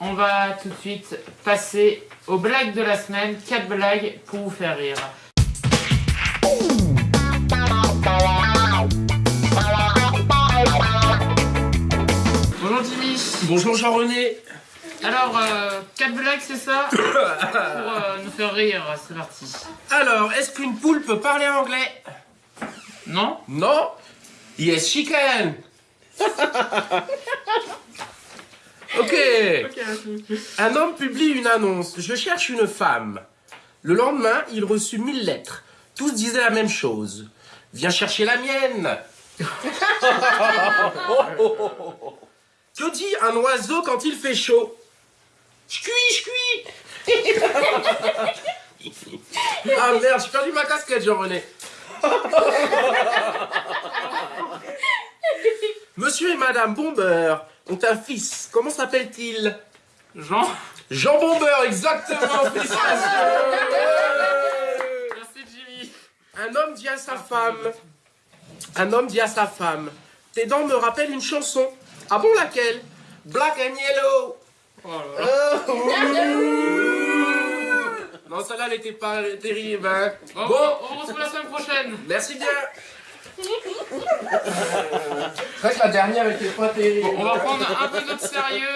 on va tout de suite passer aux blagues de la semaine. 4 blagues pour vous faire rire. Bonjour Jimmy. Bonjour Jean-René. Alors, 4 blagues, c'est ça Pour euh, nous faire rire, c'est parti. Alors, est-ce qu'une poule peut parler anglais? Non Non? Yes, she can Un homme publie une annonce. Je cherche une femme. Le lendemain, il reçut mille lettres. Tous disaient la même chose. Viens chercher la mienne. que dit un oiseau quand il fait chaud? Je cuis, je cuis Ah merde, j'ai perdu ma casquette, Jean-René. Monsieur et Madame Bomber ont un fils. Comment s'appelle-t-il? Jean Jean Bomber, exactement, Merci Jimmy. Un homme dit à sa femme. Un homme dit à sa femme. Tes dents me rappellent une chanson. Ah bon, laquelle? Black and Yellow. Oh là là. Non, celle-là, elle était pas terrible, hein. Bon, Bon, on se retrouve la semaine prochaine. merci bien. C'est vrai que la dernière était pas terrible. On va prendre un peu notre sérieux.